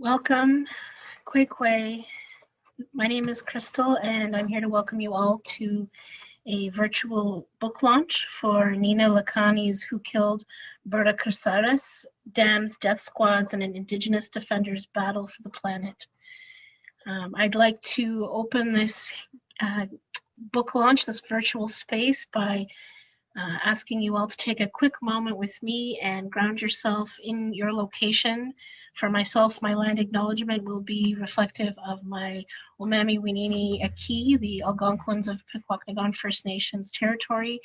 Welcome, Kwekwe. My name is Crystal, and I'm here to welcome you all to a virtual book launch for Nina Lakhani's Who Killed Berta Cáceres, Dams, Death Squads, and an Indigenous Defenders Battle for the Planet. Um, I'd like to open this uh, book launch, this virtual space, by uh, asking you all to take a quick moment with me and ground yourself in your location. For myself, my land acknowledgement will be reflective of my Omami Winini Aki, the Algonquins of Pikwakanagan First Nations territory,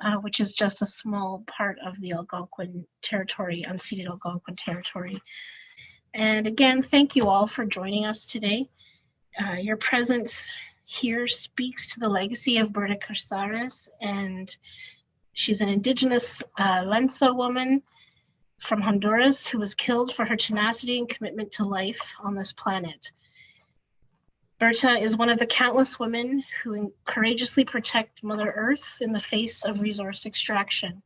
uh, which is just a small part of the Algonquin territory, unceded Algonquin territory. And again, thank you all for joining us today. Uh, your presence here speaks to the legacy of Berta Cáceres and She's an indigenous uh, Lenca woman from Honduras who was killed for her tenacity and commitment to life on this planet. Berta is one of the countless women who courageously protect Mother Earth in the face of resource extraction.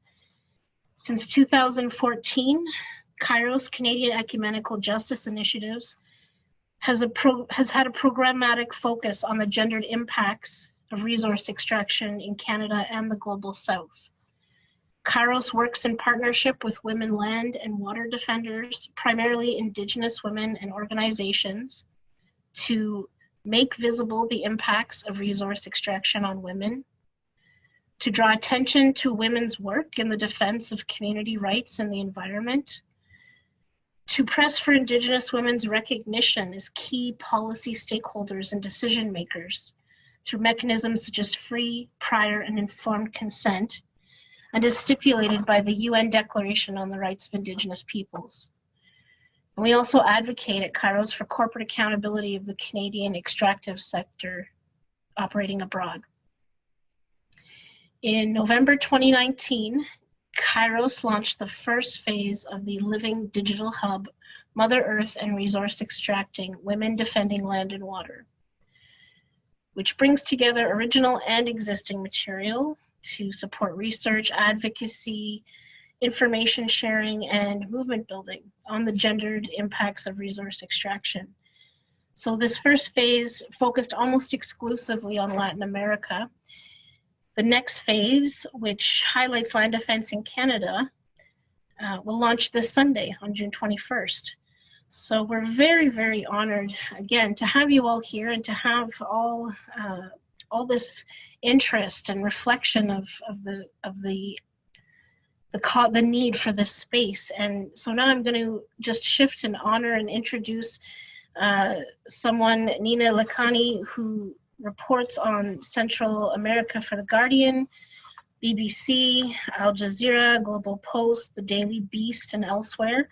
Since 2014, Kairos Canadian Ecumenical Justice Initiatives has, a has had a programmatic focus on the gendered impacts of resource extraction in Canada and the Global South. Kairos works in partnership with women land and water defenders, primarily indigenous women and organizations, to make visible the impacts of resource extraction on women, to draw attention to women's work in the defense of community rights and the environment, to press for indigenous women's recognition as key policy stakeholders and decision makers through mechanisms such as free, prior, and informed consent, and is stipulated by the UN Declaration on the Rights of Indigenous Peoples. And we also advocate at Kairos for corporate accountability of the Canadian extractive sector operating abroad. In November 2019, Kairos launched the first phase of the Living Digital Hub, Mother Earth and Resource Extracting, Women Defending Land and Water, which brings together original and existing material to support research, advocacy, information sharing, and movement building on the gendered impacts of resource extraction. So this first phase focused almost exclusively on Latin America. The next phase, which highlights land defense in Canada, uh, will launch this Sunday on June 21st. So we're very, very honored again to have you all here and to have all uh, all this interest and reflection of, of the of the the the need for this space. And so now I'm going to just shift and honor and introduce uh, someone, Nina Lakhani, who reports on Central America for The Guardian, BBC, Al Jazeera, Global Post, The Daily Beast, and elsewhere.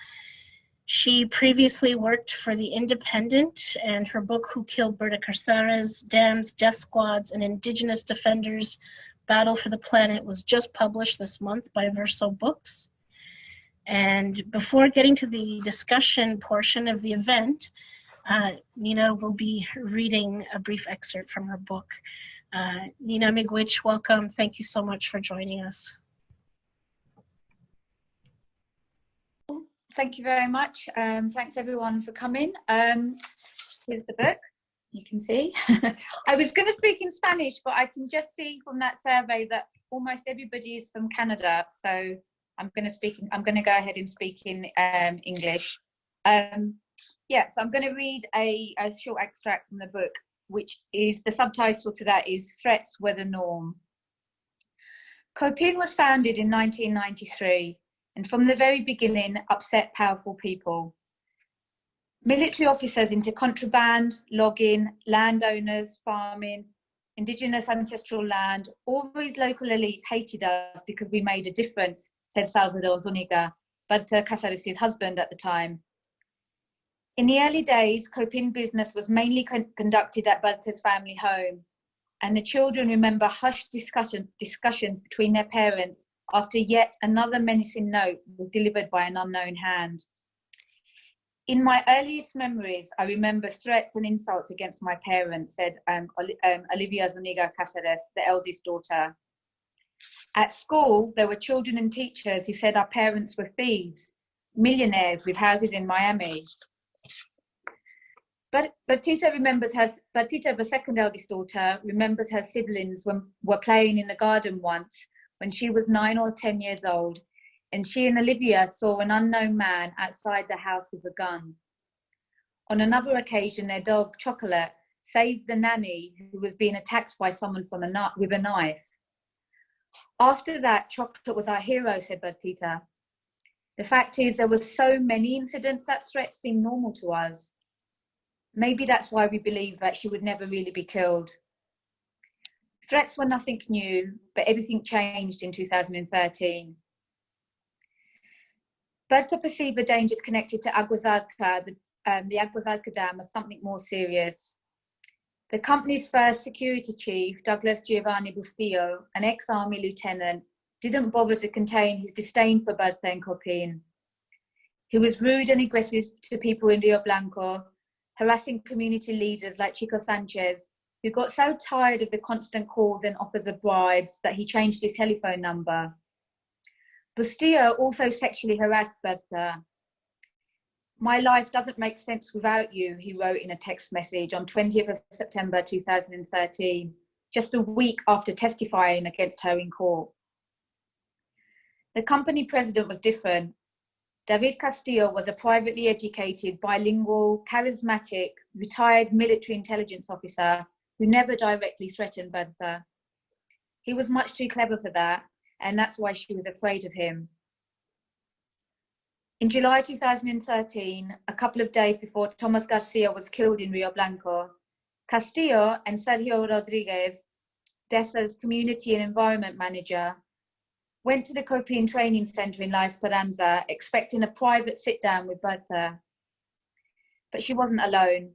She previously worked for The Independent, and her book, Who Killed Berta Cáceres, Dams, Death Squads, and Indigenous Defenders Battle for the Planet, was just published this month by Verso Books. And before getting to the discussion portion of the event, uh, Nina will be reading a brief excerpt from her book. Uh, Nina Miigwech, welcome. Thank you so much for joining us. Thank you very much. Um, thanks everyone for coming. Um, here's the book, you can see. I was going to speak in Spanish, but I can just see from that survey that almost everybody is from Canada. So I'm going to speak, I'm going to go ahead and speak in um, English. Um, yeah, so I'm going to read a, a short extract from the book, which is the subtitle to that is Threats Were the Norm. COPINH was founded in 1993 and from the very beginning upset powerful people. Military officers into contraband, logging, landowners, farming, indigenous ancestral land, all these local elites hated us because we made a difference, said Salvador Zuniga, Berta Cáceres' husband at the time. In the early days, COPINH business was mainly con conducted at Berta's family home, and the children remember hushed discussion, discussions between their parents after yet another menacing note was delivered by an unknown hand. In my earliest memories, I remember threats and insults against my parents, said um, um, Olivia Zuniga Cáceres, the eldest daughter. At school, there were children and teachers who said our parents were thieves, millionaires with houses in Miami. But Bertita remembers her, Bertita, the second eldest daughter, remembers her siblings when were playing in the garden once when she was nine or 10 years old, and she and Olivia saw an unknown man outside the house with a gun. On another occasion, their dog Chocolate saved the nanny who was being attacked by someone from a, with a knife. After that, Chocolate was our hero, said Bertita. The fact is, there were so many incidents that threats seemed normal to us. Maybe that's why we believe that she would never really be killed. Threats were nothing new, but everything changed in 2013. Berta perceived the dangers connected to Agua Zarca, the, um, the Dam, as something more serious. The company's first security chief, Douglas Giovanni Bustillo, an ex-army lieutenant, didn't bother to contain his disdain for Berta and COPINH. He was rude and aggressive to people in Rio Blanco harassing community leaders like Chico Sanchez, who got so tired of the constant calls and offers of bribes that he changed his telephone number. Bustillo also sexually harassed Berta. My life doesn't make sense without you, he wrote in a text message on 20th of September 2013, just a week after testifying against her in court. The company president was different. David Castillo was a privately educated, bilingual, charismatic, retired military intelligence officer who never directly threatened Berta. He was much too clever for that, and that's why she was afraid of him. In July 2013, a couple of days before Tomas Garcia was killed in Rio Blanco, Castillo and Sergio Rodriguez, DESA's community and environment manager, went to the COPINH Training Centre in La Esperanza, expecting a private sit down with Berta. But she wasn't alone.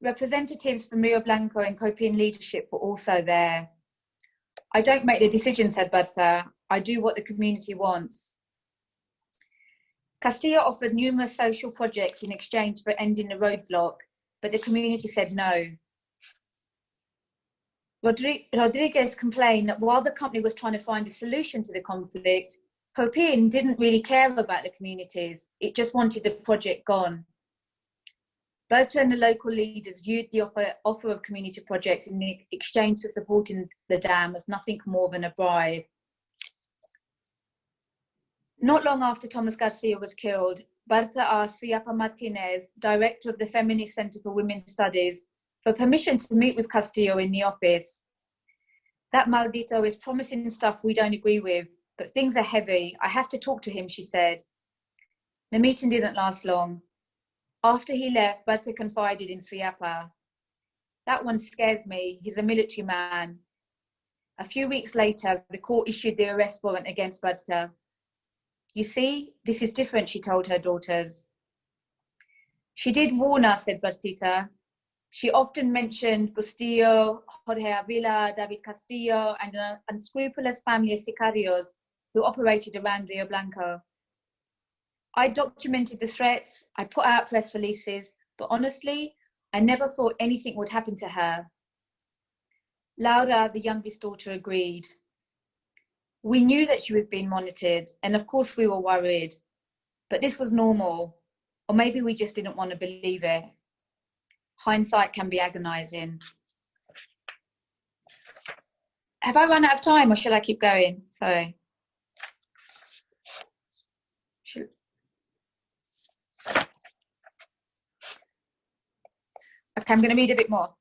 Representatives from Rio Blanco and COPINH leadership were also there. I don't make the decision, said Berta. I do what the community wants. Castillo offered numerous social projects in exchange for ending the roadblock, but the community said no. Rodriguez complained that while the company was trying to find a solution to the conflict, COPINH didn't really care about the communities. It just wanted the project gone. Berta and the local leaders viewed the offer, offer of community projects in exchange for supporting the dam as nothing more than a bribe. Not long after Tomas Garcia was killed, Berta asked Suyapa Martinez, director of the Feminist Center for Women's Studies, for permission to meet with Castillo in the office. That maldito is promising stuff we don't agree with, but things are heavy. I have to talk to him, she said. The meeting didn't last long. After he left, Berta confided in Suyapa. That one scares me. He's a military man. A few weeks later, the court issued the arrest warrant against Berta. You see, this is different, she told her daughters. She did warn us, said Bertita. She often mentioned Bustillo, Jorge Avila, David Castillo, and an unscrupulous family of sicarios who operated around Rio Blanco. I documented the threats, I put out press releases, but honestly, I never thought anything would happen to her. Laura, the youngest daughter, agreed. We knew that she was being monitored, and of course we were worried, but this was normal, or maybe we just didn't want to believe it hindsight can be agonizing. Have I run out of time or should I keep going? Sorry. Should... Okay, I'm going to read a bit more.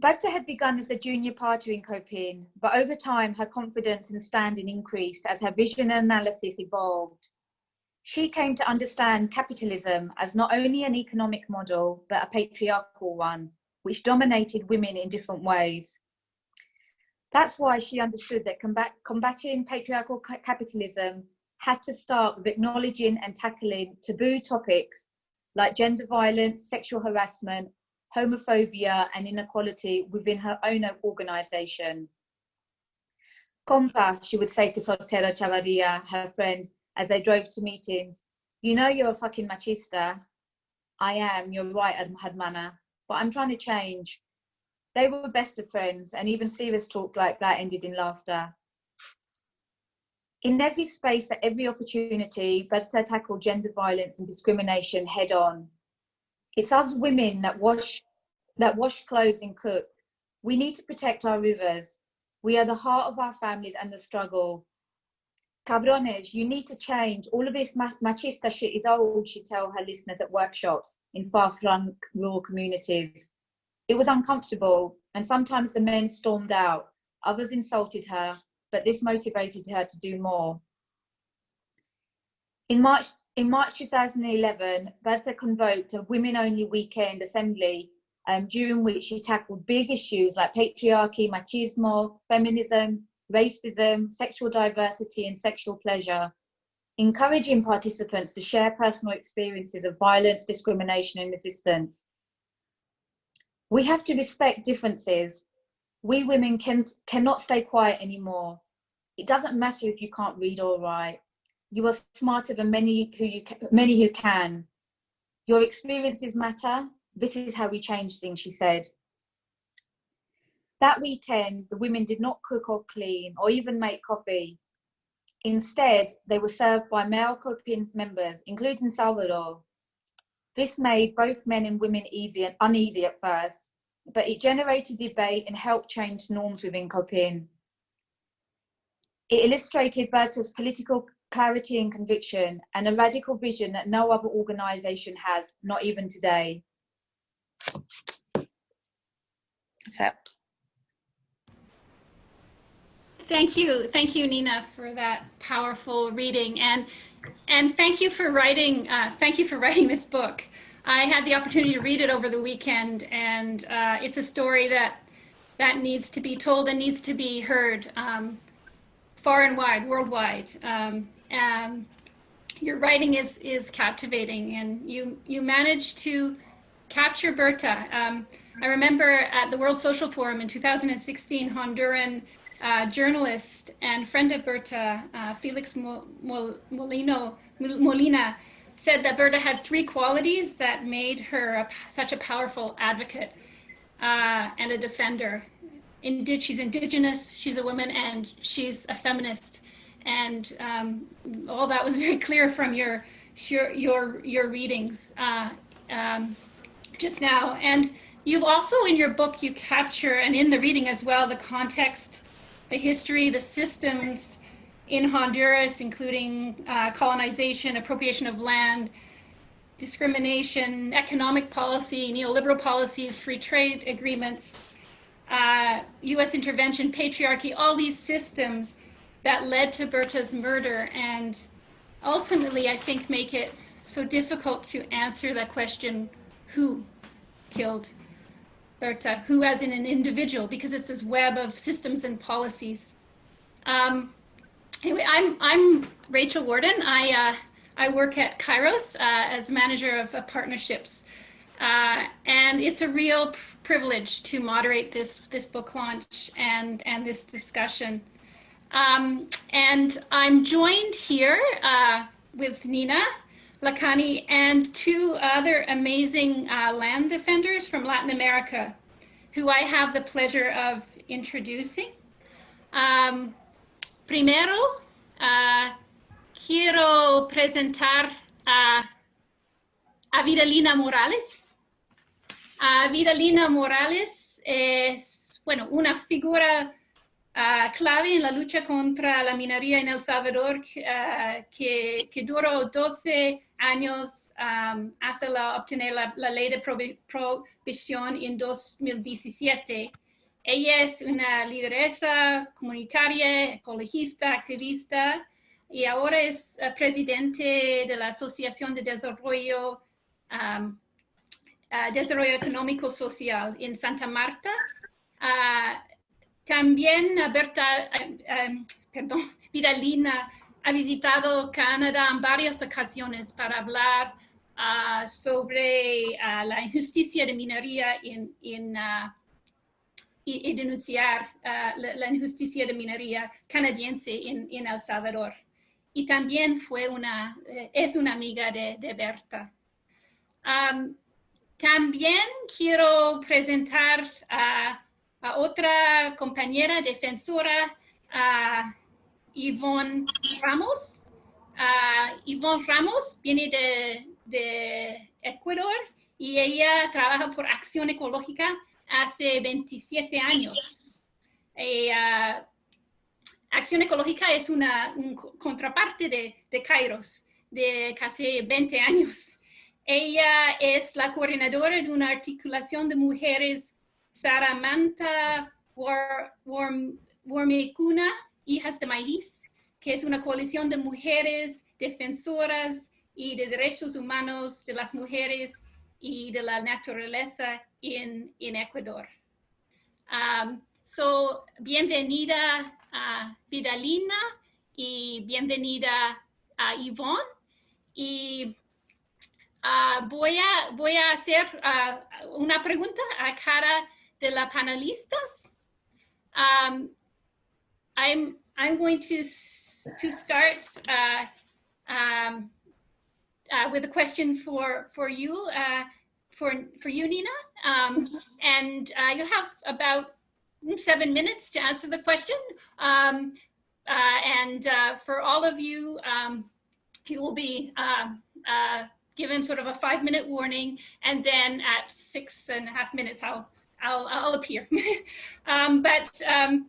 Berta had begun as a junior partner in Copin, but over time her confidence and standing increased as her vision and analysis evolved. She came to understand capitalism as not only an economic model, but a patriarchal one, which dominated women in different ways. That's why she understood that combat, combating patriarchal capitalism had to start with acknowledging and tackling taboo topics like gender violence, sexual harassment, homophobia, and inequality within her own organisation. Compa, she would say to Sotero Chavarria, her friend, as they drove to meetings, you know you're a fucking machista. I am, you're right, Hadmana, but I'm trying to change. They were best of friends, and even serious talk like that ended in laughter. In every space, at every opportunity, Berta tackle gender violence and discrimination head on. It's us women that wash, that wash clothes and cook. We need to protect our rivers. We are the heart of our families and the struggle. Cabrones, you need to change. All of this machista shit is old, she tell her listeners at workshops in far-flung rural communities. It was uncomfortable, and sometimes the men stormed out. Others insulted her, but this motivated her to do more. In March, in March 2011, Berta convoked a women-only weekend assembly um, during which she tackled big issues like patriarchy, machismo, feminism, racism, sexual diversity, and sexual pleasure, encouraging participants to share personal experiences of violence, discrimination, and resistance. We have to respect differences. We women can, cannot stay quiet anymore. It doesn't matter if you can't read or write. You are smarter than many who, you, many who can. Your experiences matter. This is how we change things, she said. That weekend, the women did not cook or clean or even make coffee. Instead, they were served by male COPINH members, including Salvador. This made both men and women easy and uneasy at first, but it generated debate and helped change norms within COPINH. It illustrated Berta's political clarity and conviction and a radical vision that no other organisation has, not even today. So Thank you. Thank you, Nina, for that powerful reading. And, and thank you for writing, uh, thank you for writing this book. I had the opportunity to read it over the weekend and uh, it's a story that, that needs to be told and needs to be heard um, far and wide, worldwide. Um, um, your writing is, is captivating and you, you managed to capture Berta. Um, I remember at the World Social Forum in 2016, Honduran uh, journalist and friend of Berta, uh, Felix Molino, Molina, said that Berta had three qualities that made her a, such a powerful advocate uh, and a defender. Indeed, she's indigenous, she's a woman, and she's a feminist. And um, all that was very clear from your your your, your readings uh, um, just now. And you've also in your book you capture, and in the reading as well, the context the history, the systems in Honduras, including uh, colonization, appropriation of land, discrimination, economic policy, neoliberal policies, free trade agreements, uh, US intervention, patriarchy, all these systems that led to Berta's murder and ultimately, I think, make it so difficult to answer that question, who killed Berta, who as in an individual, because it's this web of systems and policies. Um, anyway, I'm, I'm Rachel Warden. I, uh, I work at Kairos uh, as manager of uh, partnerships. And it's a real privilege to moderate this, this book launch and, and this discussion. Um, and I'm joined here uh, with Nina Lakhani and two other amazing uh, land defenders from Latin America who I have the pleasure of introducing. Um, primero, uh, quiero presentar a, a Vidalina Morales. A Vidalina Morales es, bueno, una figura uh, clave en la lucha contra la minería en El Salvador uh, que, que, duró 12 años hasta la, obtener la, la, ley de provisión en 2017. Ella es una lideresa comunitaria, ecologista, activista y ahora es uh, presidente de la Asociación de Desarrollo, uh, Desarrollo Económico Social en Santa Marta. Uh, también Berta, Vidalina ha visitado Canadá en varias ocasiones para hablar uh, sobre la injusticia de minería en, en y, y, denunciar la, la, injusticia de minería canadiense en, en, El Salvador. Y también fue una, eh, es una amiga de, de Berta. Um, también quiero presentar a a otra compañera defensora, a Yvonne Ramos. Uh, Yvonne Ramos viene de, de, Ecuador y ella trabaja por Acción Ecológica hace 27 años. Eh, uh, Acción Ecológica es una un contraparte de, de Kairos de casi 20 años. Ella es la coordinadora de una articulación de mujeres Saramanta Wormecuna, Hijas de Maíz, que es una coalición de mujeres defensoras y de derechos humanos de las mujeres y de la naturaleza en, en Ecuador. Um, so, bienvenida a Vidalina y bienvenida a Yvonne. Y uh, voy, a, voy a hacer uh, una pregunta a cada de las panelistas. Um, I'm, I'm going to, to start uh, um, uh, with a question for for you, uh, for for you, Nina. Um, and uh, you have about seven minutes to answer the question. Um, uh, and uh, for all of you, um, you will be um, uh, given sort of a five minute warning. And then at six and a half minutes, I'll, I'll, I'll appear. Um, but um,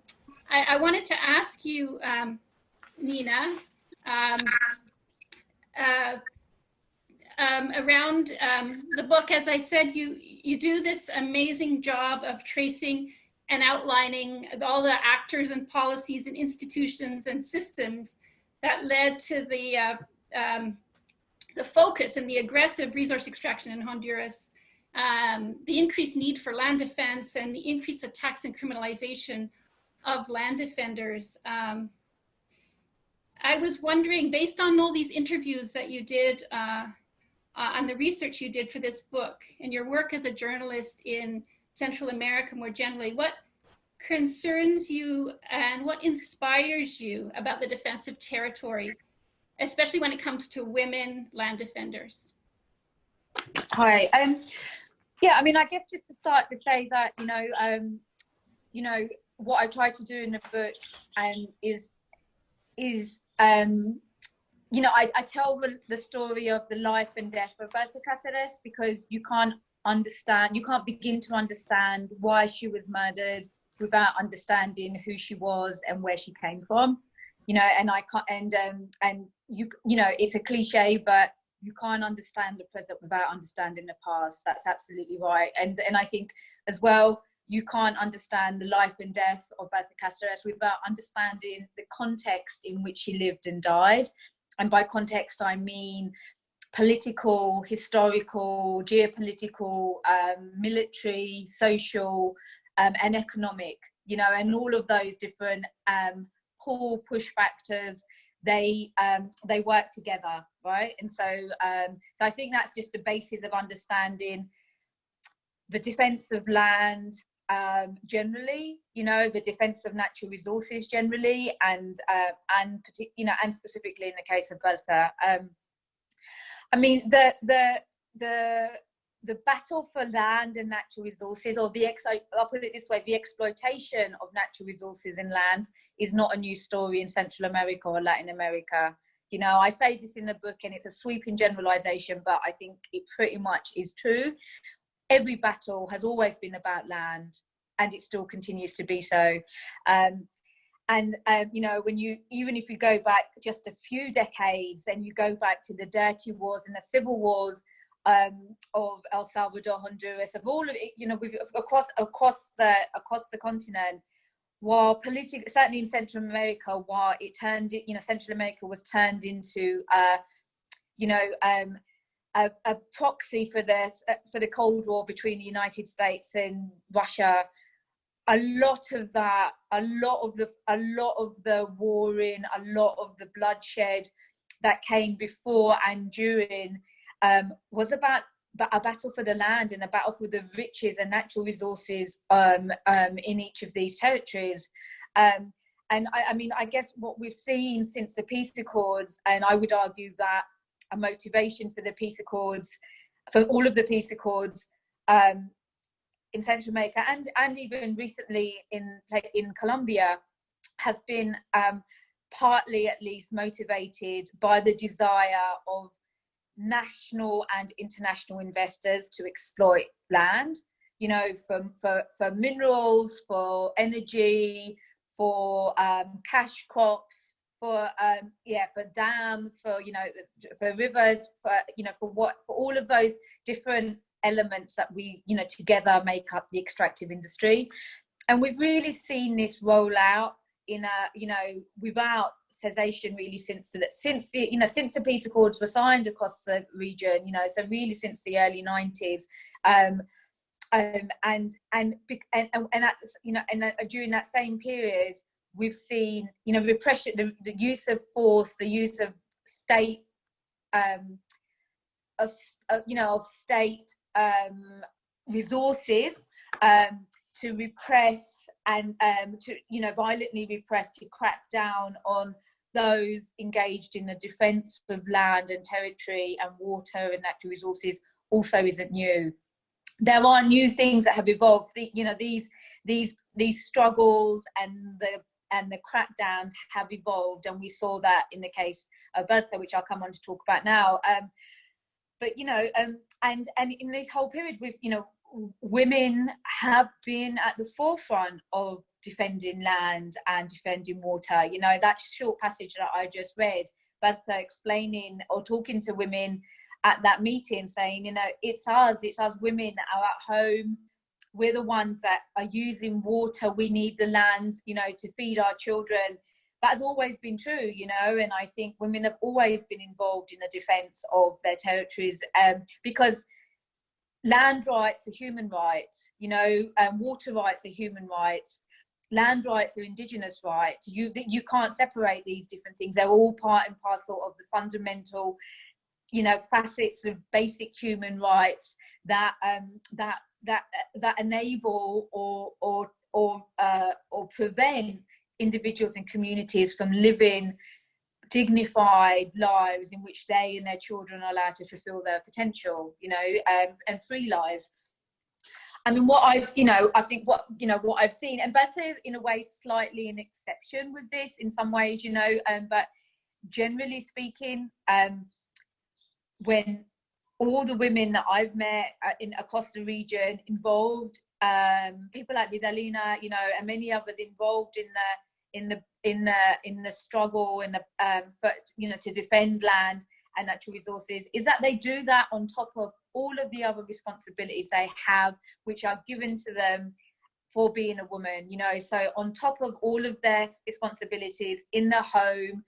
I, I, wanted to ask you, um, Nina, uh, um, around um, the book, as I said, you, you do this amazing job of tracing and outlining all the actors and policies and institutions and systems that led to the, uh, um, the focus and the aggressive resource extraction in Honduras, um, the increased need for land defense and the increased attacks and criminalization of land defenders. Um, I was wondering, based on all these interviews that you did uh, uh, on the research you did for this book and your work as a journalist in Central America more generally, what concerns you and what inspires you about the defense of territory, especially when it comes to women land defenders? Hi. Um, yeah, I mean, I guess just to start to say that, you know, um, you know, what I try to do in the book and is, is um, you know, I, I tell the, the story of the life and death of Berta Cáceres because you can't understand, you can't begin to understand why she was murdered without understanding who she was and where she came from. You know, and I can't, and um, and you, you know, it's a cliche, but you can't understand the present without understanding the past. That's absolutely right. And and I think as well, you can't understand the life and death of Berta Cáceres without understanding the context in which she lived and died and by context I mean political, historical, geopolitical, um, military, social, um, and economic, you know, and all of those different um, pull push factors, they um, they work together, right? And so, um, so I think that's just the basis of understanding the defense of land, um, generally, you know, the defense of natural resources generally, and uh, and you know, and specifically in the case of Berta. Um, I mean, the the the the battle for land and natural resources, or the ex I'll put it this way, the exploitation of natural resources in land is not a new story in Central America or Latin America. You know, I say this in the book and it's a sweeping generalization, but I think it pretty much is true every battle has always been about land and it still continues to be so. Um, and um, you know when you even if you go back just a few decades and you go back to the dirty wars and the civil wars um, of El Salvador, Honduras, of all of it, you know, across across the across the continent, while politically, certainly in Central America, while it turned, you know, Central America was turned into, uh, you know, um, a, a proxy for this uh, for the Cold War between the United States and Russia. A lot of that, a lot of the, a lot of the warring, a lot of the bloodshed that came before and during um, was about a battle for the land and a battle for the riches and natural resources um, um, in each of these territories. Um, and I, I, mean, I guess what we've seen since the peace accords, and I would argue that a motivation for the peace accords, for all of the peace accords um, in Central America and, and even recently in, in Colombia has been um, partly at least motivated by the desire of national and international investors to exploit land you know for for, for minerals for energy for um, cash crops for um, yeah for dams for you know for rivers for you know for what for all of those different elements that we you know together make up the extractive industry. And we've really seen this roll out in a you know without cessation really since the, since the, you know since the peace accords were signed across the region you know so really since the early 90s um, um, and and and and, and at, you know and uh, during that same period we've seen you know repression the, the use of force the use of state um, of, you know of state um, resources um, to repress and um, to you know violently repress to crack down on those engaged in the defence of land and territory and water and natural resources also isn't new. There are new things that have evolved. The, you know these these these struggles and the and the crackdowns have evolved, and we saw that in the case of Berta, which I'll come on to talk about now. Um, but you know, um, and and in this whole period, with you know, women have been at the forefront of defending land and defending water. You know, that short passage that I just read, Berta explaining or talking to women at that meeting, saying, you know, it's us, it's us women that are at home. We're the ones that are using water. We need the land, you know, to feed our children. That has always been true, you know, and I think women have always been involved in the defense of their territories um, because land rights are human rights, you know, um, water rights are human rights land rights are indigenous rights you you can't separate these different things they're all part and parcel of the fundamental you know facets of basic human rights that um that that that enable or or or uh, or prevent individuals and communities from living dignified lives in which they and their children are allowed to fulfill their potential you know um, and free lives. I mean, what I've, you know, I think what, you know, what I've seen, and better in a way, slightly an exception with this in some ways, you know, um, but generally speaking, um, when all the women that I've met uh, in across the region involved, um, people like Vidalina, you know, and many others involved in the in the in the in the struggle and the um, for you know to defend land and natural resources, is that they do that on top of all of the other responsibilities they have, which are given to them for being a woman, you know. So, on top of all of their responsibilities in the home,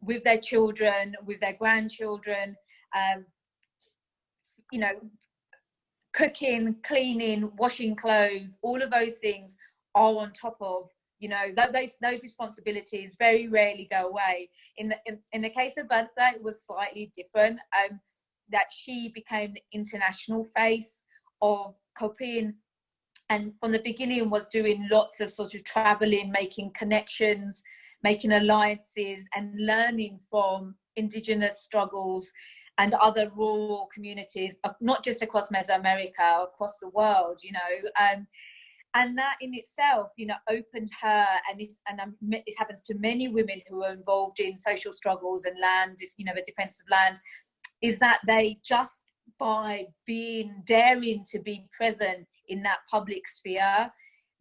with their children, with their grandchildren, um, you know, cooking, cleaning, washing clothes, all of those things are on top of you know those those responsibilities very rarely go away. In the in, in the case of Berta it was slightly different um that she became the international face of COPINH and from the beginning was doing lots of sort of traveling, making connections, making alliances and learning from indigenous struggles and other rural communities, not just across Mesoamerica, across the world, you know. Um, and that in itself, you know, opened her, and this, and um, it happens to many women who are involved in social struggles and land, if you know, the defense of land, is that they just by being daring to be present in that public sphere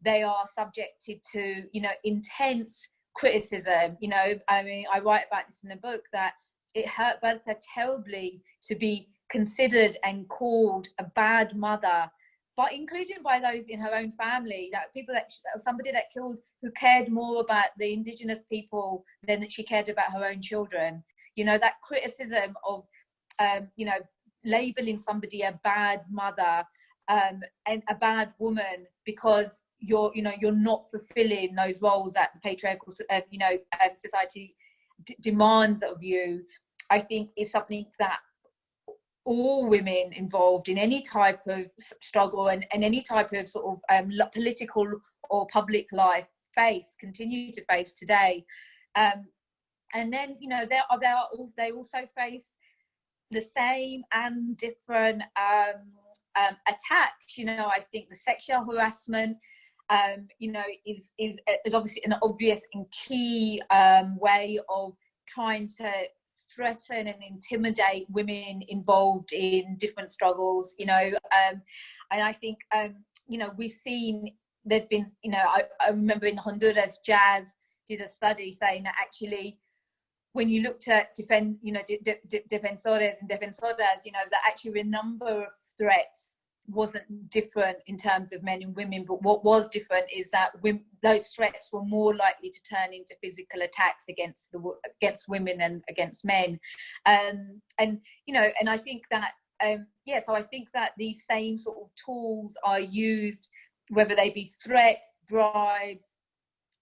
they are subjected to you know intense criticism you know i mean i write about this in the book that it hurt Berta terribly to be considered and called a bad mother but including by those in her own family that people that somebody that killed who cared more about the indigenous people than that she cared about her own children you know that criticism of um, you know, labeling somebody a bad mother um, and a bad woman because you're, you know, you're not fulfilling those roles that the patriarchal, uh, you know, um, society demands of you. I think is something that all women involved in any type of struggle and, and any type of sort of um, political or public life face, continue to face today. Um, and then, you know, there are, there are, they also face the same and different um, um, attacks. You know, I think the sexual harassment, um, you know, is is is obviously an obvious and key um, way of trying to threaten and intimidate women involved in different struggles you know um, and i think um, you know we've seen there's been you know I, I remember in honduras JASS did a study saying that actually when you looked at defend you know de- de- defensores and defensoras you know that actually a number of threats wasn't different in terms of men and women but what was different is that women, those threats were more likely to turn into physical attacks against the against women and against men. Um, and you know and i think that um, yeah so i think that these same sort of tools are used whether they be threats bribes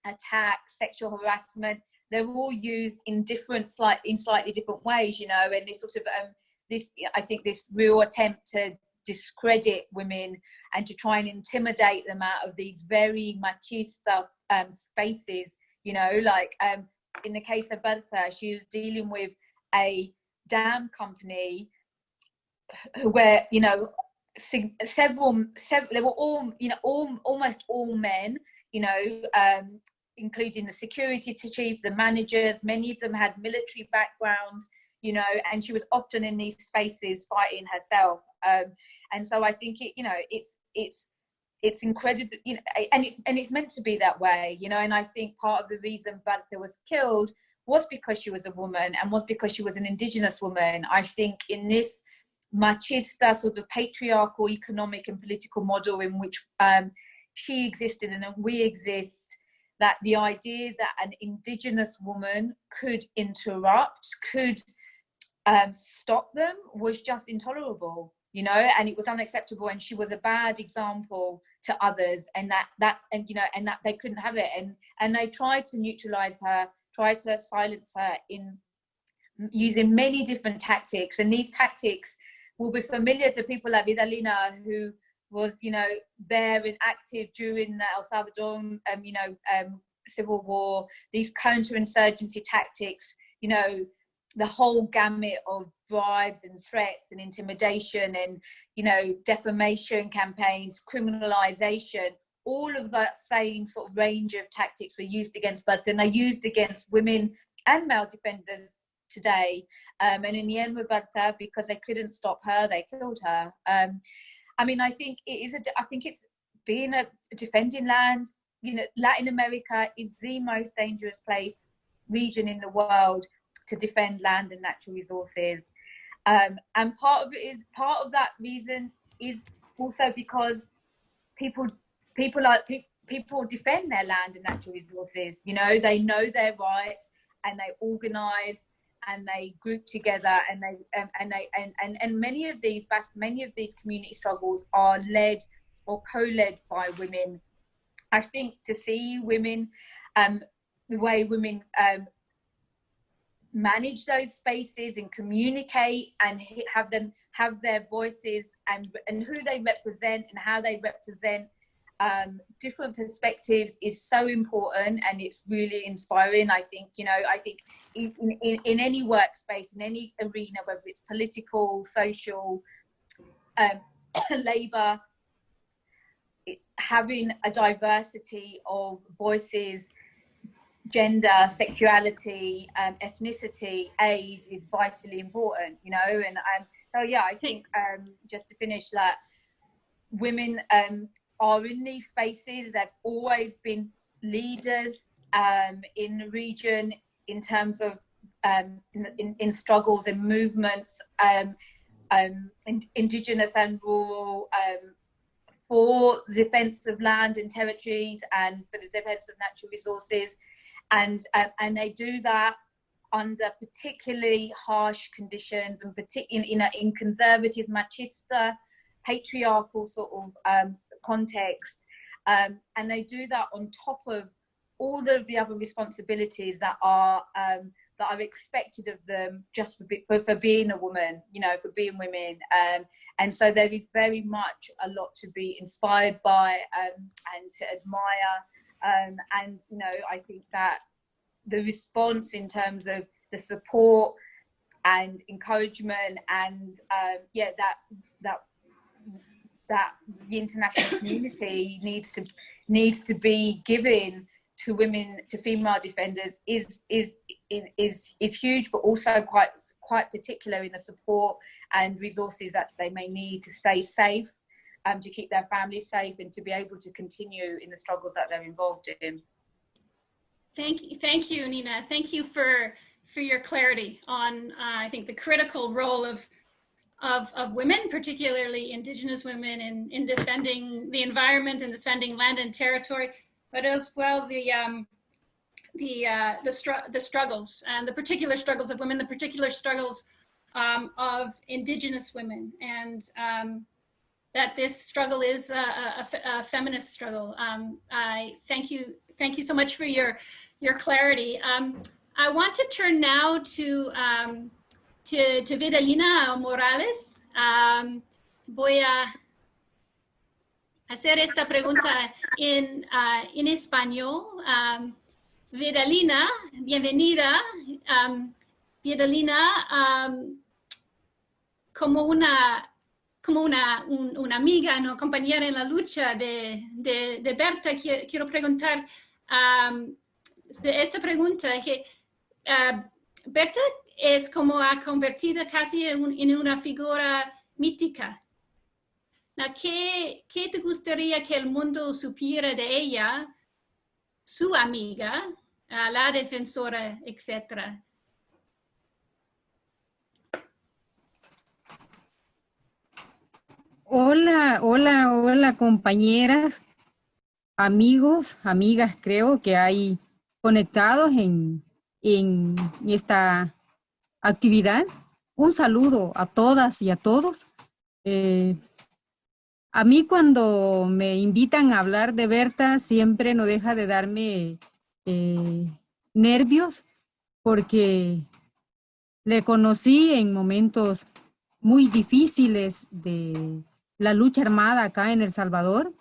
attacks sexual harassment they're all used in different slight in slightly different ways you know and this sort of um, this i think this real attempt to discredit women and to try and intimidate them out of these very machista um, spaces. You know, like um, in the case of Berta, she was dealing with a dam company where, you know, several, several they were all, you know, all almost all men, you know, um, including the security chief, the managers, many of them had military backgrounds you know, and she was often in these spaces fighting herself. Um, and so I think it, you know, it's it's it's incredible, you know, and it's and it's meant to be that way, you know. And I think part of the reason Berta was killed was because she was a woman and was because she was an indigenous woman. I think in this machista sort of patriarchal economic and political model in which um, she existed and we exist that the idea that an indigenous woman could interrupt could um, stop them was just intolerable you know and it was unacceptable and she was a bad example to others and that that's and you know and that they couldn't have it and and they tried to neutralize her tried to silence her in using many different tactics and these tactics will be familiar to people like Vidalina who was you know there and active during the El Salvador um, you know um, civil war these counterinsurgency tactics you know the whole gamut of bribes and threats and intimidation and you know defamation campaigns criminalization all of that same sort of range of tactics were used against Berta and they used against women and male defenders today. Um, and in the end with Berta because they couldn't stop her they killed her. Um, I mean I think it is a I think it's being a defending land you know Latin America is the most dangerous place region in the world to defend land and natural resources. Um, and part of it is part of that reason is also because people people are pe- people defend their land and natural resources. You know, they know their rights and they organize and they group together and they um, and they and, and and many of these back many of these community struggles are led or co-led by women. I think to see women um, the way women um, manage those spaces and communicate and have them have their voices and and who they represent and how they represent um, different perspectives is so important and it's really inspiring. I think you know i think in, in, in any workspace in any arena whether it's political social um, labor having a diversity of voices gender, sexuality, um, ethnicity, age is vitally important, you know. And um, so, yeah, I think um, just to finish that, women um, are in these spaces. They've always been leaders um, in the region in terms of um, in, in, in, struggles and movements, um, in, indigenous and rural, for the defence of land and territories and for the defence of natural resources and uh, and they do that under particularly harsh conditions and particularly in, in, in conservative machista patriarchal sort of um, context. Um, and they do that on top of all the, the other responsibilities that are um, that are expected of them just for, for, for being a woman you know for being women. Um, and so there is very much a lot to be inspired by um, and to admire um, and you know, I think that the response in terms of the support and encouragement and um, yeah, that that that the international community needs to needs to be given to women to female defenders is is is is huge, but also quite quite particular in the support and resources that they may need to stay safe, um, to keep their families safe, and to be able to continue in the struggles that they're involved in. Thank you, thank you, Nina. Thank you for for your clarity on, uh, I think, the critical role of of, of women, particularly Indigenous women, in, in defending the environment and defending land and territory, but as well the um, the uh, the, str- the struggles and the particular struggles of women, the particular struggles um, of Indigenous women, and um, that this struggle is a, a, a feminist struggle. Um, I thank you, thank you so much for your your clarity. Um, I want to turn now to um, to, to Vidalina Morales. Um, voy a hacer esta pregunta en, uh, en español. Um, Vidalina, bienvenida. Um, Vidalina, como una como una, un, una amiga, ¿no? compañera en la lucha de, de, Berta, quiero, preguntar um, esta pregunta que uh, Berta es como ha convertido casi en, un, en una figura mítica. ¿Qué, ¿Qué te gustaría que el mundo supiera de ella, su amiga, la defensora, etcétera? Hola, hola, hola compañeras, amigos, amigas creo que hay conectados en, en esta actividad. Un saludo a todas y a todos. Eh, a mí cuando me invitan a hablar de Berta siempre no deja de darme eh, nervios porque le conocí en momentos muy difíciles de la lucha armada acá en El Salvador.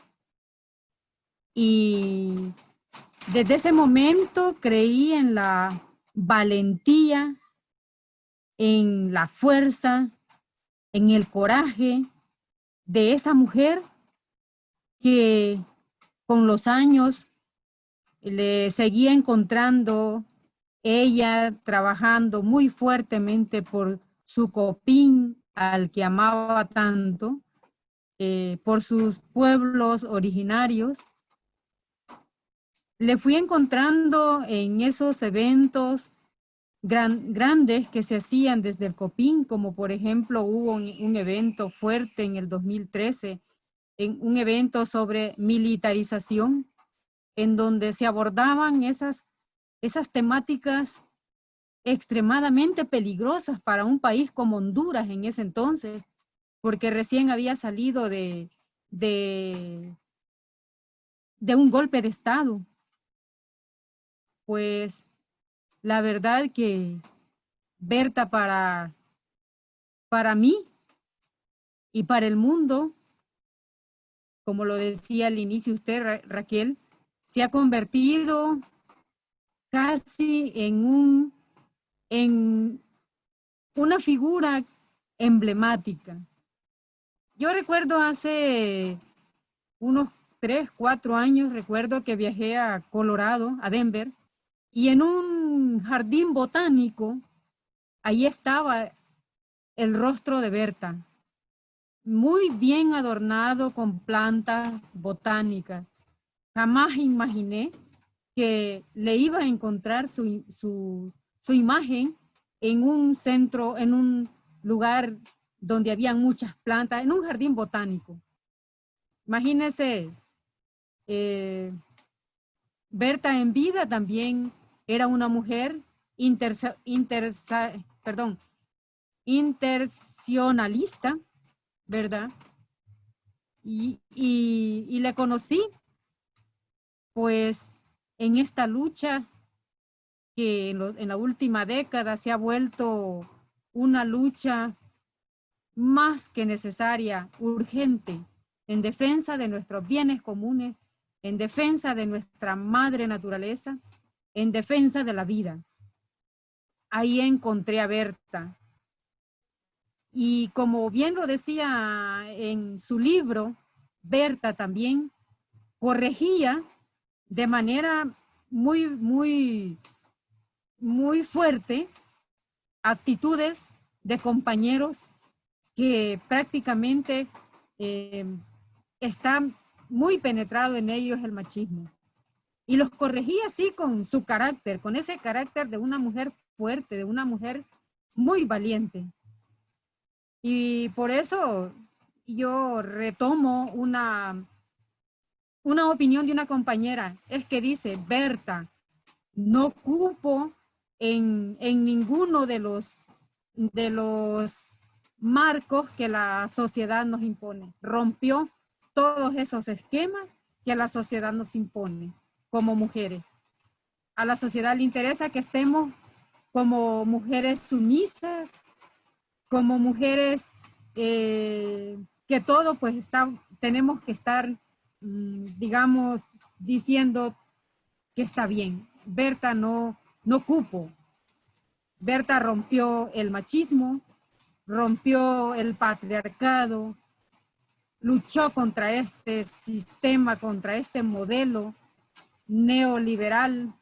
Y desde ese momento creí en la valentía, en la fuerza, en el coraje de esa mujer que con los años le seguía encontrando ella trabajando muy fuertemente por su copín al que amaba tanto, eh, por sus pueblos originarios. Le fui encontrando en esos eventos gran, grandes que se hacían desde el COPIN, como por ejemplo hubo un, un evento fuerte en el 2013, en un evento sobre militarización, en donde se abordaban esas, esas temáticas extremadamente peligrosas para un país como Honduras en ese entonces, porque recién había salido de, de, un golpe de Estado. Pues la verdad que Berta para, para mí y para el mundo, como lo decía al inicio usted, Ra Raquel, se ha convertido casi en un en una figura emblemática. Yo recuerdo hace unos tres, cuatro años, recuerdo que viajé a Colorado, a Denver, y en un jardín botánico, ahí estaba el rostro de Berta, muy bien adornado con plantas botánicas. Jamás imaginé que le iba a encontrar su, su, su imagen en un centro, en un lugar donde había muchas plantas, en un jardín botánico. Imagínense, eh, Berta en vida también era una mujer intersa, perdón, intercionalista, ¿verdad? Y, y, le conocí, pues, en esta lucha que en, la última década se ha vuelto una lucha más que necesaria, urgente, en defensa de nuestros bienes comunes, en defensa de nuestra madre naturaleza, en defensa de la vida. Ahí encontré a Berta. Y como bien lo decía en su libro, Berta también corregía de manera muy, muy muy fuerte actitudes de compañeros que prácticamente eh, están muy penetrado en ellos el machismo. Y los corregía así con su carácter, con ese carácter de una mujer fuerte, de una mujer muy valiente. Y por eso yo retomo una, una opinión de una compañera, es que dice, Berta, no cupo en, en ninguno de los, de los marcos que la sociedad nos impone. Rompió todos esos esquemas que la sociedad nos impone como mujeres. A la sociedad le interesa que estemos como mujeres sumisas, como mujeres eh, que todo pues está, tenemos que estar, mm, digamos, diciendo que está bien. Berta no, no cupo. Berta rompió el machismo, rompió el patriarcado, luchó contra este sistema, contra este modelo neoliberal,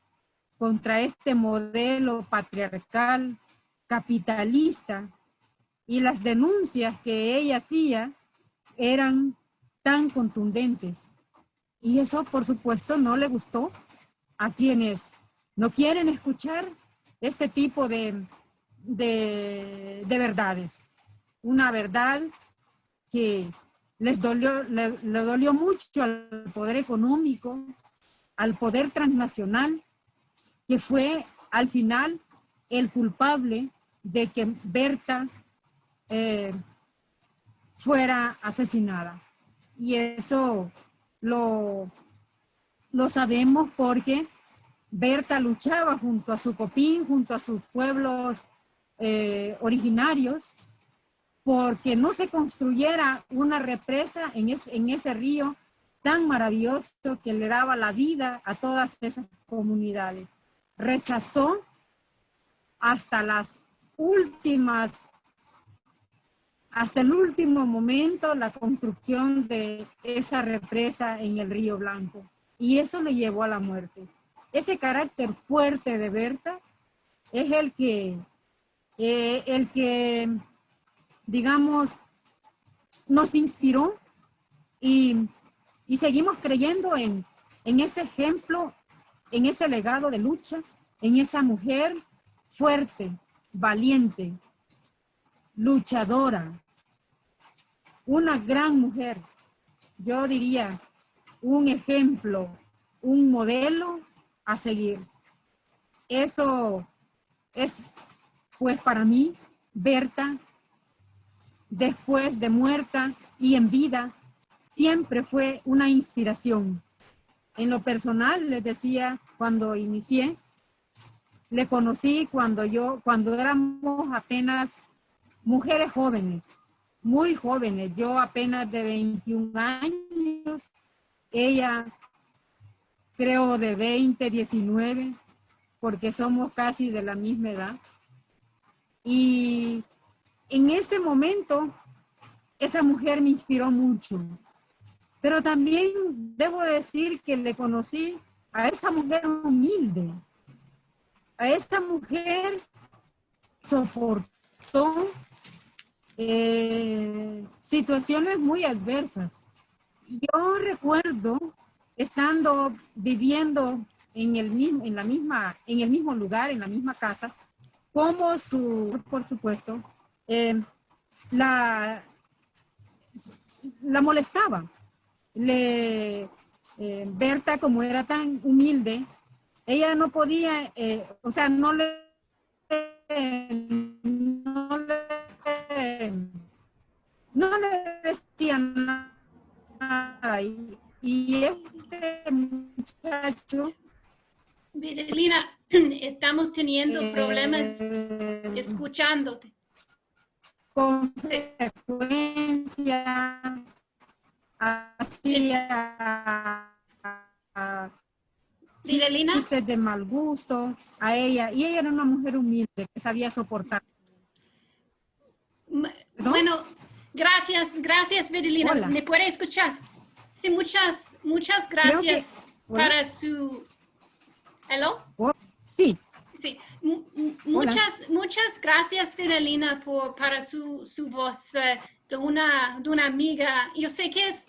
contra este modelo patriarcal, capitalista, y las denuncias que ella hacía eran tan contundentes. Y eso, por supuesto, no le gustó a quienes no quieren escuchar este tipo de, de, verdades. Una verdad que les dolió, le, dolió mucho al poder económico, al poder transnacional, que fue al final el culpable de que Berta eh, fuera asesinada. Y eso lo, lo sabemos porque Berta luchaba junto a su copín, junto a sus pueblos eh, originarios, porque no se construyera una represa en, en ese río tan maravilloso que le daba la vida a todas esas comunidades. Rechazó hasta las últimas hasta el último momento la construcción de esa represa en el Río Blanco. Y eso le llevó a la muerte. Ese carácter fuerte de Berta es el que, eh, el que digamos, nos inspiró y, y seguimos creyendo en, en ese ejemplo, en ese legado de lucha, en esa mujer fuerte, valiente, luchadora, una gran mujer, yo diría un ejemplo, un modelo a seguir. Eso es, pues para mí, Berta, después de muerta y en vida, siempre fue una inspiración. En lo personal, les decía, cuando inicié, le conocí cuando yo, cuando éramos apenas mujeres jóvenes, muy jóvenes, yo apenas de 21 años, ella creo de 20, 19, porque somos casi de la misma edad. Y en ese momento, esa mujer me inspiró mucho. Pero también debo decir que le conocí a esa mujer humilde, a esa mujer soportó eh, situaciones muy adversas. Yo recuerdo estando viviendo en el mismo, en la misma, en el mismo lugar, en la misma casa, como su, por supuesto, eh, la, la molestaba. Le, eh, Berta, como era tan humilde, ella no podía, o sea, no le, no le no le decían nada. Y, este muchacho... Lina, estamos teniendo problemas eh, escuchándote. Con frecuencia hacía Lina. de mal gusto a ella. Y ella era una mujer humilde que sabía soportar. Bueno, gracias, gracias, Virilina. ¿Me puede escuchar? Sí, muchas, muchas gracias para su... ¿Hello? Oh, sí, Sí, Hola. muchas, muchas gracias, Fidelina, por, para su, su voz eh, de, una, de una amiga. Yo sé que es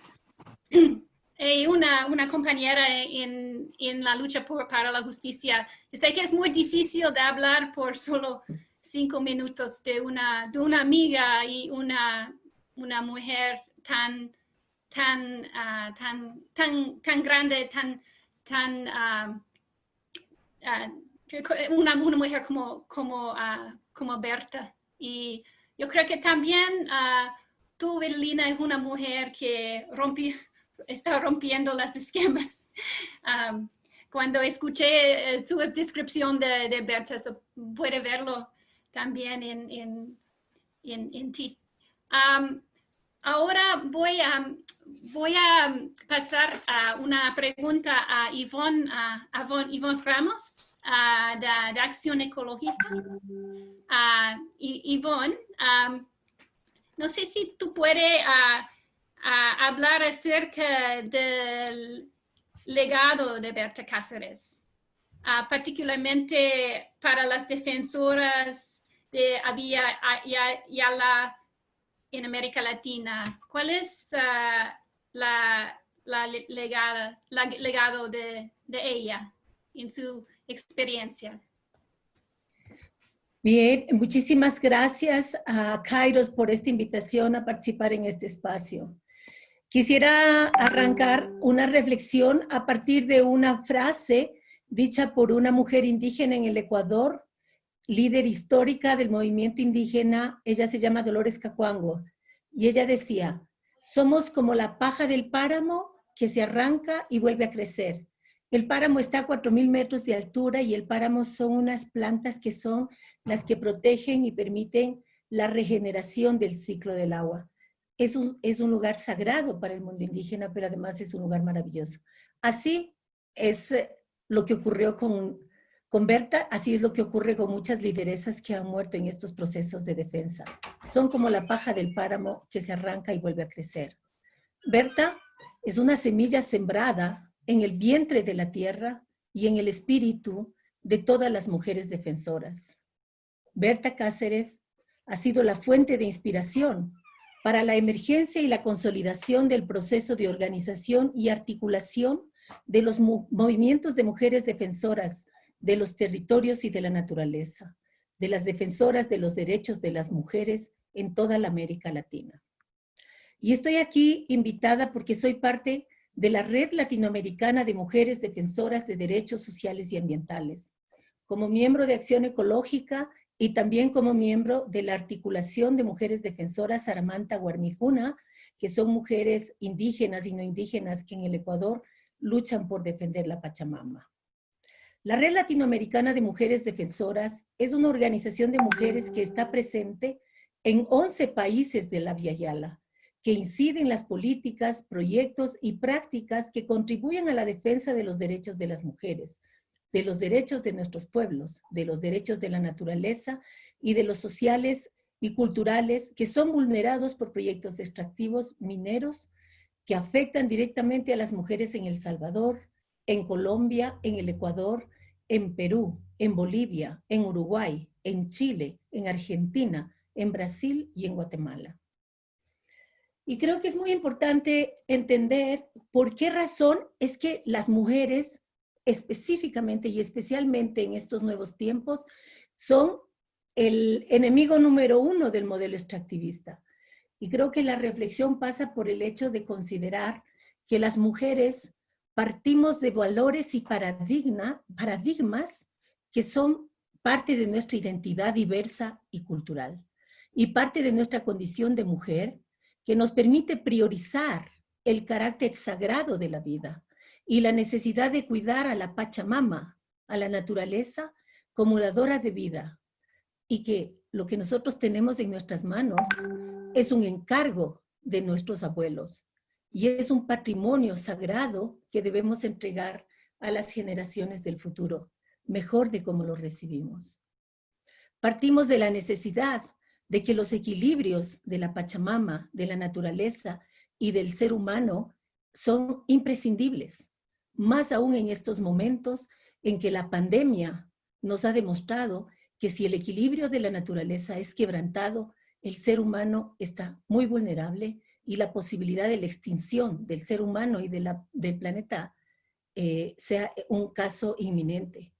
eh, una, una compañera en, en la lucha por, para la justicia. Yo sé que es muy difícil de hablar por solo cinco minutos de una, de una amiga y una, una mujer tan, tan, ah, tan, tan, tan grande, tan, tan, ah, una, una mujer como, como, ah, como Berta. Y yo creo que también ah, tú, Evelina, es una mujer que está rompiendo las esquemas. Cuando escuché eh, su descripción de, Berta, so puede verlo también en, en, en, en ti. Ahora voy a, voy a pasar a una pregunta a Yvonne, a, Ramos de, de Acción Ecológica. Am, no sé si tú puedes hablar acerca del legado de Berta Cáceres, particularmente para las defensoras de Avia Ya- Yala en América Latina. ¿Cuál es ah, la, la le- legada, legado de, de ella en su experiencia? Bien, muchísimas gracias a Kairos por esta invitación a participar en este espacio. Quisiera arrancar una reflexión a partir de una frase dicha por una mujer indígena en el Ecuador, líder histórica del movimiento indígena, ella se llama Dolores Cacuango, y ella decía, somos como la paja del páramo que se arranca y vuelve a crecer. El páramo está a 4.000 metros de altura y el páramo son unas plantas que son las que protegen y permiten la regeneración del ciclo del agua. Es un, es un lugar sagrado para el mundo indígena, pero además es un lugar maravilloso. Así es eh, lo que ocurrió con, con Berta, así es lo que ocurre con muchas lideresas que han muerto en estos procesos de defensa. Son como la paja del páramo que se arranca y vuelve a crecer. Berta es una semilla sembrada en el vientre de la tierra y en el espíritu de todas las mujeres defensoras. Berta Cáceres ha sido la fuente de inspiración para la emergencia y la consolidación del proceso de organización y articulación de los mo- movimientos de mujeres defensoras de los territorios y de la naturaleza, de las defensoras de los derechos de las mujeres en toda la América Latina. Y estoy aquí invitada porque soy parte de la Red Latinoamericana de Mujeres Defensoras de Derechos Sociales y Ambientales, como miembro de Acción Ecológica y también como miembro de la Articulación de Mujeres Defensoras Aramanta Guarmijuna, que son mujeres indígenas y no indígenas que en el Ecuador luchan por defender la Pachamama. La Red Latinoamericana de Mujeres Defensoras es una organización de mujeres que está presente en 11 países de la Via Yala, que incide en las políticas, proyectos y prácticas que contribuyen a la defensa de los derechos de las mujeres, de los derechos de nuestros pueblos, de los derechos de la naturaleza y de los sociales y culturales que son vulnerados por proyectos extractivos mineros que afectan directamente a las mujeres en El Salvador, en Colombia, en el Ecuador, en Perú, en Bolivia, en Uruguay, en Chile, en Argentina, en Brasil y en Guatemala. Y creo que es muy importante entender por qué razón es que las mujeres específicamente y especialmente en estos nuevos tiempos son el enemigo número uno del modelo extractivista. Y creo que la reflexión pasa por el hecho de considerar que las mujeres partimos de valores y paradigma, paradigmas que son parte de nuestra identidad diversa y cultural y parte de nuestra condición de mujer que nos permite priorizar el carácter sagrado de la vida y la necesidad de cuidar a la Pachamama, a la naturaleza, como dadora de vida, y que lo que nosotros tenemos en nuestras manos es un encargo de nuestros abuelos y es un patrimonio sagrado que debemos entregar a las generaciones del futuro, mejor de cómo lo recibimos. Partimos de la necesidad de que los equilibrios de la Pachamama, de la naturaleza y del ser humano son imprescindibles, más aún en estos momentos en que la pandemia nos ha demostrado que si el equilibrio de la naturaleza es quebrantado, el ser humano está muy vulnerable y la posibilidad de la extinción del ser humano y de la, del planeta eh, sea un caso inminente.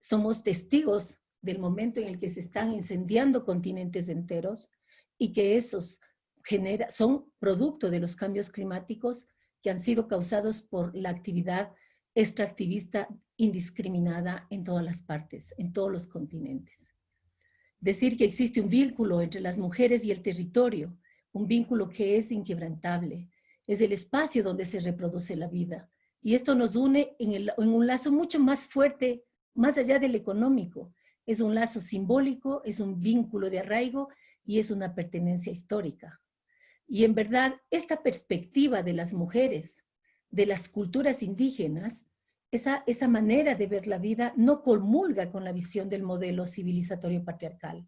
Somos testigos del momento en el que se están incendiando continentes enteros y que esos genera, son producto de los cambios climáticos que han sido causados por la actividad extractivista indiscriminada en todas las partes, en todos los continentes. Decir que existe un vínculo entre las mujeres y el territorio, un vínculo que es inquebrantable, es el espacio donde se reproduce la vida. Y esto nos une en, un lazo mucho más fuerte, más allá del económico. Es un lazo simbólico, es un vínculo de arraigo y es una pertenencia histórica. Y en verdad, esta perspectiva de las mujeres, de las culturas indígenas, esa, esa manera de ver la vida no comulga con la visión del modelo civilizatorio patriarcal,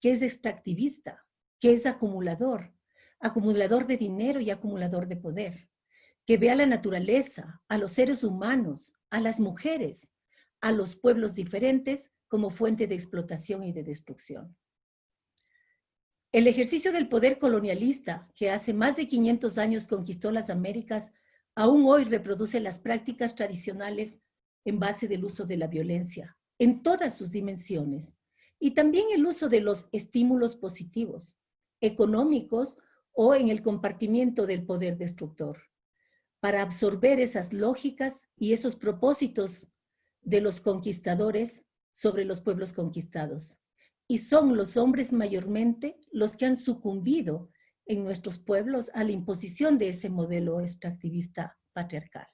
que es extractivista, que es acumulador, acumulador de dinero y acumulador de poder, que ve a la naturaleza, a los seres humanos, a las mujeres, a los pueblos diferentes como fuente de explotación y de destrucción. El ejercicio del poder colonialista, que hace más de 500 años conquistó las Américas, aún hoy reproduce las prácticas tradicionales en base del uso de la violencia, en todas sus dimensiones, y también el uso de los estímulos positivos, económicos o en el compartimiento del poder destructor, para absorber esas lógicas y esos propósitos de los conquistadores sobre los pueblos conquistados. Y son los hombres mayormente los que han sucumbido en nuestros pueblos a la imposición de ese modelo extractivista patriarcal.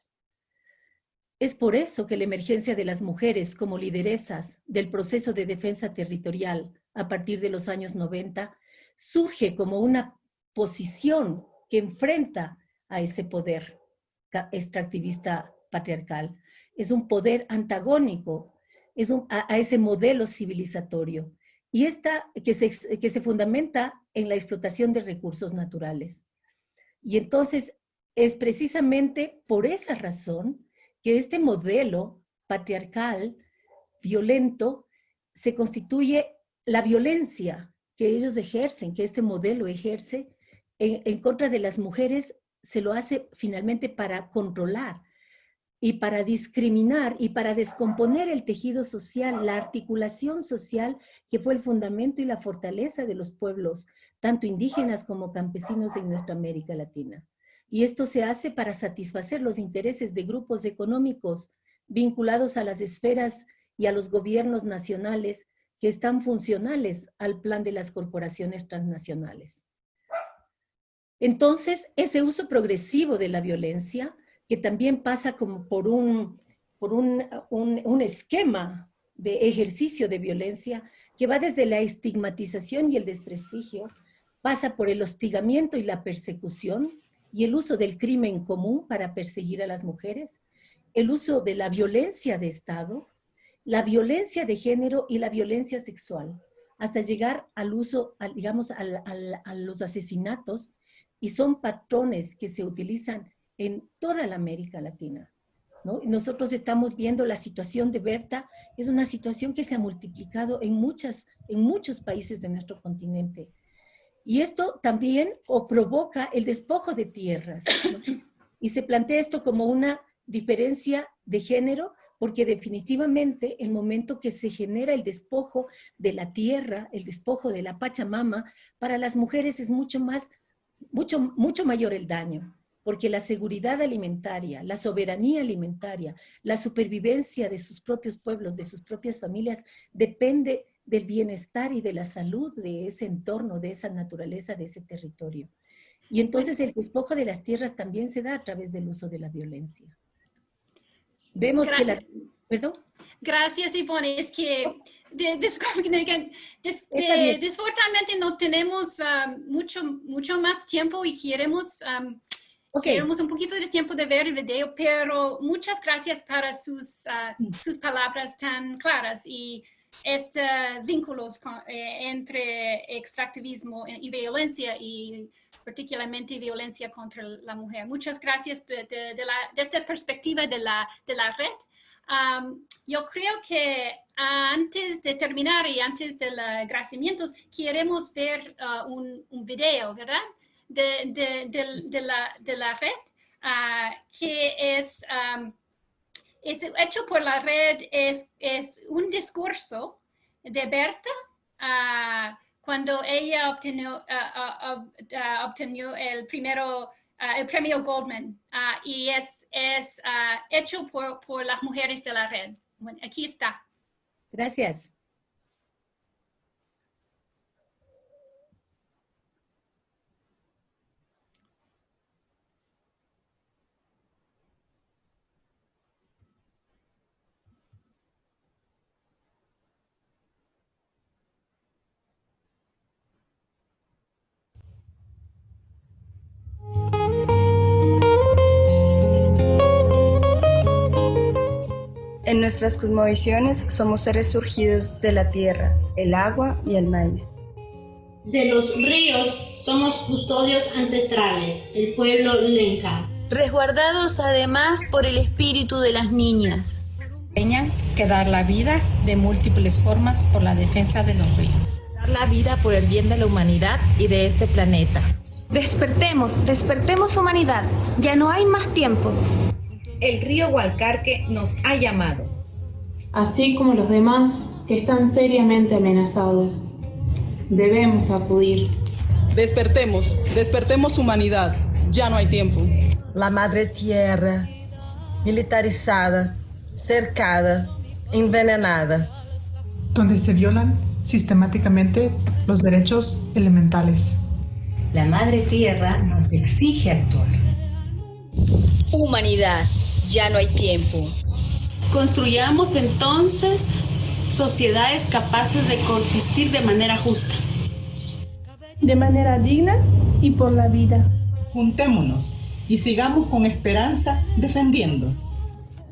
Es por eso que la emergencia de las mujeres como lideresas del proceso de defensa territorial a partir de los años 90 surge como una posición que enfrenta a ese poder extractivista patriarcal. Es un poder antagónico es a, ese modelo civilizatorio y esta que se, que se fundamenta en la explotación de recursos naturales. Y entonces es precisamente por esa razón que este modelo patriarcal, violento, se constituye la violencia que ellos ejercen, que este modelo ejerce en, contra de las mujeres, se lo hace finalmente para controlar, y para discriminar y para descomponer el tejido social, la articulación social que fue el fundamento y la fortaleza de los pueblos, tanto indígenas como campesinos en nuestra América Latina. Y esto se hace para satisfacer los intereses de grupos económicos vinculados a las esferas y a los gobiernos nacionales que están funcionales al plan de las corporaciones transnacionales. Entonces, ese uso progresivo de la violencia que también pasa como por un, por un, un, esquema de ejercicio de violencia que va desde la estigmatización y el desprestigio, pasa por el hostigamiento y la persecución y el uso del crimen común para perseguir a las mujeres, el uso de la violencia de Estado, la violencia de género y la violencia sexual, hasta llegar al uso, digamos, a los asesinatos, y son patrones que se utilizan en toda la América Latina. ¿no? Nosotros estamos viendo la situación de Berta, es una situación que se ha multiplicado en, muchas, en muchos países de nuestro continente. Y esto también o provoca el despojo de tierras. Y se plantea esto como una diferencia de género, porque definitivamente el momento que se genera el despojo de la tierra, el despojo de la Pachamama, para las mujeres es mucho más, mucho, mucho mayor el daño porque la seguridad alimentaria, la soberanía alimentaria, la supervivencia de sus propios pueblos, de sus propias familias, depende del bienestar y de la salud de ese entorno, de esa naturaleza, de ese territorio. Y entonces el despojo de las tierras también se da a través del uso de la violencia. Vemos que la... ¿Perdón? Gracias, Ivonne. Es que desgraciadamente no tenemos um, mucho, mucho más tiempo y queremos um, Queremos un poquito de tiempo de ver el video, pero muchas gracias para sus, ah, sus palabras tan claras y estos vínculos eh, entre extractivismo y violencia y particularmente violencia contra la mujer. Muchas gracias de, de, la, esta perspectiva de la, de la red. Um, yo creo que antes de terminar y antes del agradecimientos, queremos ver uh, un, video, ¿verdad? De, de, de, de la, red, uh, que es, um, hecho por la red, es, es un discurso de Berta uh, cuando ella obtenió, obtenió el primero Uh, el premio Goldman uh, y es, es uh, hecho por, por, las mujeres de la red. Bueno, aquí está. Gracias. En nuestras cosmovisiones somos seres surgidos de la tierra, el agua y el maíz. De los ríos somos custodios ancestrales, el pueblo Lenca. Resguardados además por el espíritu de las niñas. Enseñan que dar la vida de múltiples formas por la defensa de los ríos. Dar la vida por el bien de la humanidad y de este planeta. Despertemos, despertemos humanidad, ya no hay más tiempo el río Hualcarque nos ha llamado. Así como los demás que están seriamente amenazados. Debemos acudir. Despertemos, despertemos humanidad. Ya no hay tiempo. La madre tierra, militarizada, cercada, envenenada. Donde se violan sistemáticamente los derechos elementales. La madre tierra nos exige actuar. Humanidad, ya no hay tiempo. Construyamos entonces sociedades capaces de coexistir de manera justa. De manera digna y por la vida. Juntémonos y sigamos con esperanza defendiendo.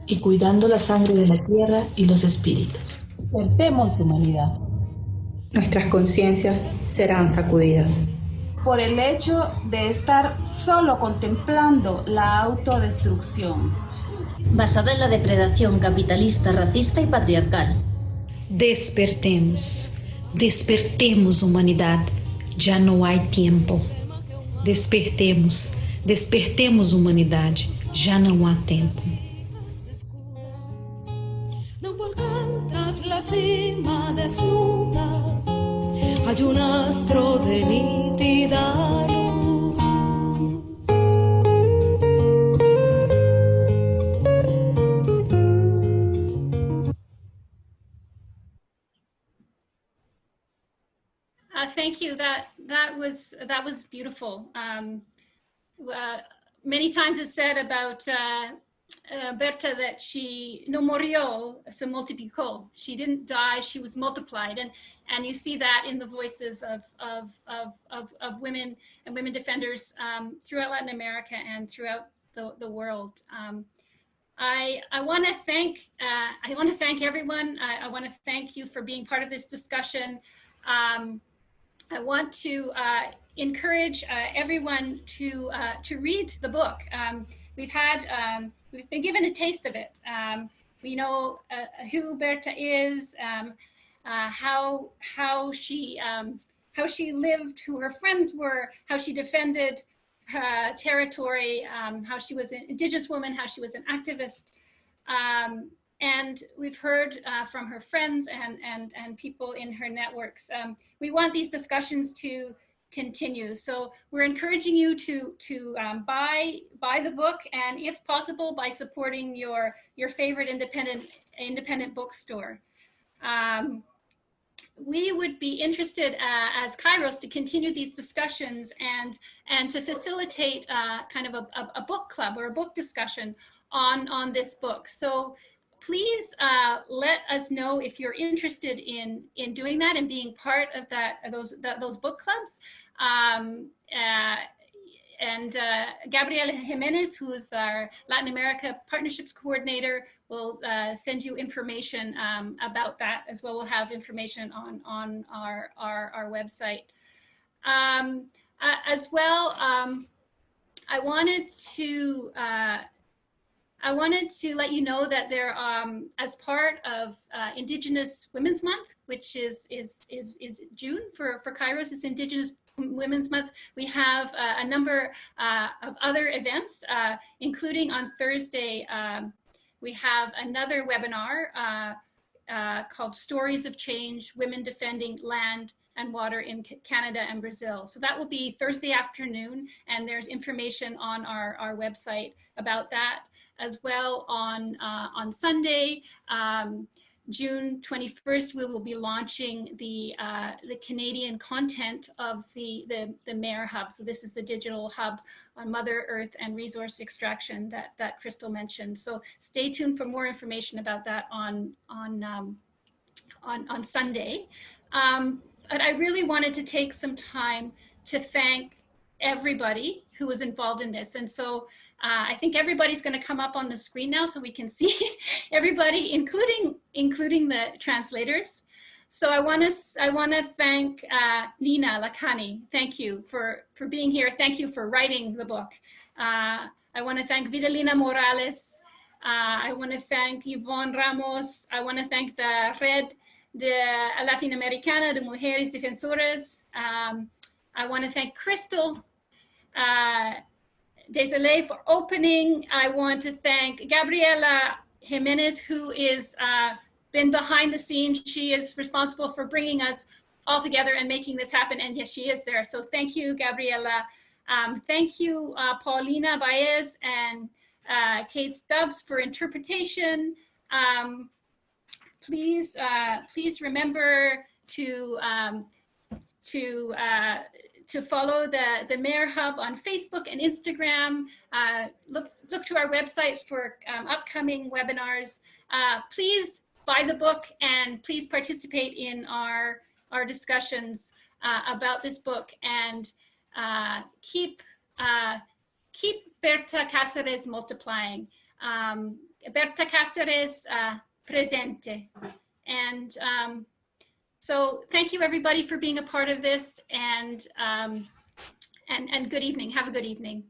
Y cuidando la sangre de la tierra y los espíritus. Despertemos humanidad. Nuestras conciencias serán sacudidas por el hecho de estar solo contemplando la autodestrucción. Basada en la depredación capitalista, racista y patriarcal. Despertemos, despertemos humanidad, ya no hay tiempo. Despertemos, despertemos humanidad, ya no hay tiempo. tras la cima desnuda hay un astro de nítida luz. Uh, thank you. That that was that was beautiful. Um, uh, many times it's said about uh, uh, Berta that she no murió, se multiplicó. She didn't die, she was multiplied. And, and you see that in the voices of, of, of, of, of women and women defenders um, throughout Latin America and throughout the, the world. Um, I, I want to thank uh, I want to thank everyone. I, I want to thank you for being part of this discussion. Um, I want to uh, encourage uh, everyone to uh, to read the book. Um, we've had um, we've been given a taste of it. Um, we know uh, who Berta is, um, uh, how how she um, how she lived, who her friends were, how she defended her territory, um, how she was an indigenous woman, how she was an activist. Um, and we've heard uh, from her friends and, and, and people in her networks. Um, we want these discussions to continue. So we're encouraging you to to um, buy buy the book, and if possible, by supporting your your favorite independent independent bookstore. Um, we would be interested uh, as Kairos to continue these discussions and and to facilitate uh, kind of a, a, a, book club or a book discussion on on this book. So please uh, let us know if you're interested in in doing that and being part of that those that, those book clubs. Um, uh, and uh, Gabriela Jimenez, who is our Latin America Partnerships Coordinator, will uh, send you information um, about that as well. We'll have information on, on our, our, our website. Um, uh, as well, um, I wanted to uh, I wanted to let you know that there, um, as part of uh, Indigenous Women's Month, which is is is, is June for for Kairos, is Indigenous Women's Month. We have uh, a number uh, of other events, uh, including on Thursday. Um, we have another webinar uh, uh, called Stories of Change: Women Defending Land and water in Canada and Brazil. So that will be Thursday afternoon, and there's information on our, our website about that as well on, uh, on Sunday. Um, June 21st, we will be launching the, uh, the Canadian content of the, the, the MARE Hub. So this is the digital hub on Mother Earth and resource extraction that, that Crystal mentioned. So stay tuned for more information about that on, on, um, on, on Sunday. Um, but I really wanted to take some time to thank everybody who was involved in this. And so uh, I think everybody's going to come up on the screen now so we can see everybody, including including the translators. So I want to I want to thank uh, Nina Lakhani. Thank you for for being here. Thank you for writing the book. Uh, I want to thank Vidalina Morales. Uh, I want to thank Yvonne Ramos. I want to thank the Red de Latinoamericana de Mujeres Defensoras. Um, I want to thank Crystal Desailly for opening. I want to thank Gabriela Jimenez, who is uh, been behind the scenes. She is responsible for bringing us all together and making this happen. And yes, she is there. So thank you, Gabriela. Um, thank you, uh, Paulina Baez and uh, Kate Stubbs for interpretation. Um, please, uh, please remember to um, to uh, to follow the the MARE Hub on Facebook and Instagram. Uh, look look to our websites for um, upcoming webinars. Uh, please buy the book and please participate in our our discussions uh, about this book and uh, keep uh, keep Berta Cáceres multiplying. Um, Berta Cáceres presente. And um, so thank you everybody for being a part of this and, um, and, and good evening. Have a good evening.